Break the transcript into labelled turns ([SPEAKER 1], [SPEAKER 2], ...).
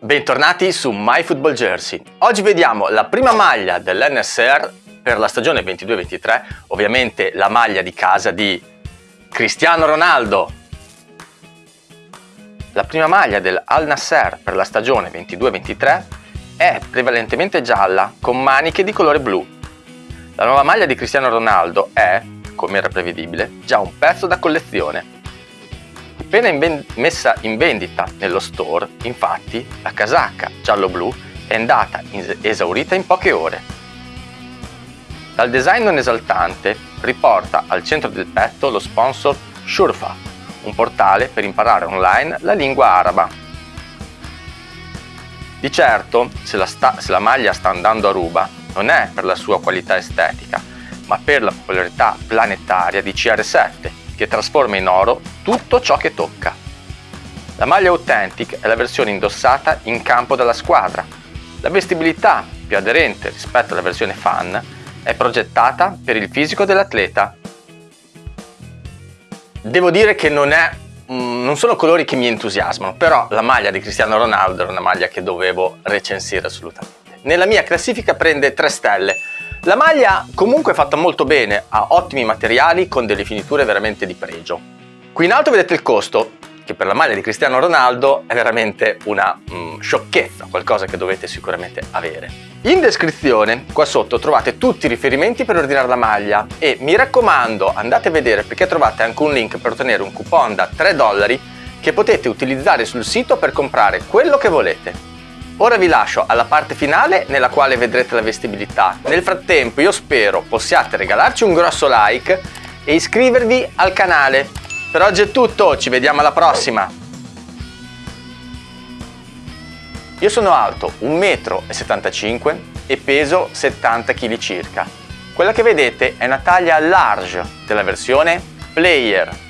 [SPEAKER 1] Bentornati su MyFootballJersey. Oggi vediamo la prima maglia dell'NSR per la stagione 22-23, ovviamente la maglia di casa di Cristiano Ronaldo. La prima maglia del Al Nasser per la stagione 22-23 è prevalentemente gialla con maniche di colore blu. La nuova maglia di Cristiano Ronaldo è, come era prevedibile, già un pezzo da collezione Appena in messa in vendita nello store, infatti, la casacca giallo-blu è andata esaurita in poche ore. Dal design non esaltante riporta al centro del petto lo sponsor Shurfa, un portale per imparare online la lingua araba. Di certo, se la, se la maglia sta andando a ruba, non è per la sua qualità estetica, ma per la popolarità planetaria di CR7, che trasforma in oro tutto ciò che tocca. La maglia Authentic è la versione indossata in campo dalla squadra. La vestibilità, più aderente rispetto alla versione fan, è progettata per il fisico dell'atleta. Devo dire che non, è, mm, non sono colori che mi entusiasmano, però la maglia di Cristiano Ronaldo era una maglia che dovevo recensire assolutamente. Nella mia classifica prende 3 stelle, la maglia comunque è fatta molto bene, ha ottimi materiali con delle finiture veramente di pregio. Qui in alto vedete il costo, che per la maglia di Cristiano Ronaldo è veramente una mm, sciocchezza, qualcosa che dovete sicuramente avere. In descrizione qua sotto trovate tutti i riferimenti per ordinare la maglia e mi raccomando andate a vedere perché trovate anche un link per ottenere un coupon da 3 dollari che potete utilizzare sul sito per comprare quello che volete. Ora vi lascio alla parte finale nella quale vedrete la vestibilità. Nel frattempo io spero possiate regalarci un grosso like e iscrivervi al canale. Per oggi è tutto, ci vediamo alla prossima! Io sono alto 1,75 m e peso 70 kg circa. Quella che vedete è una taglia large della versione Player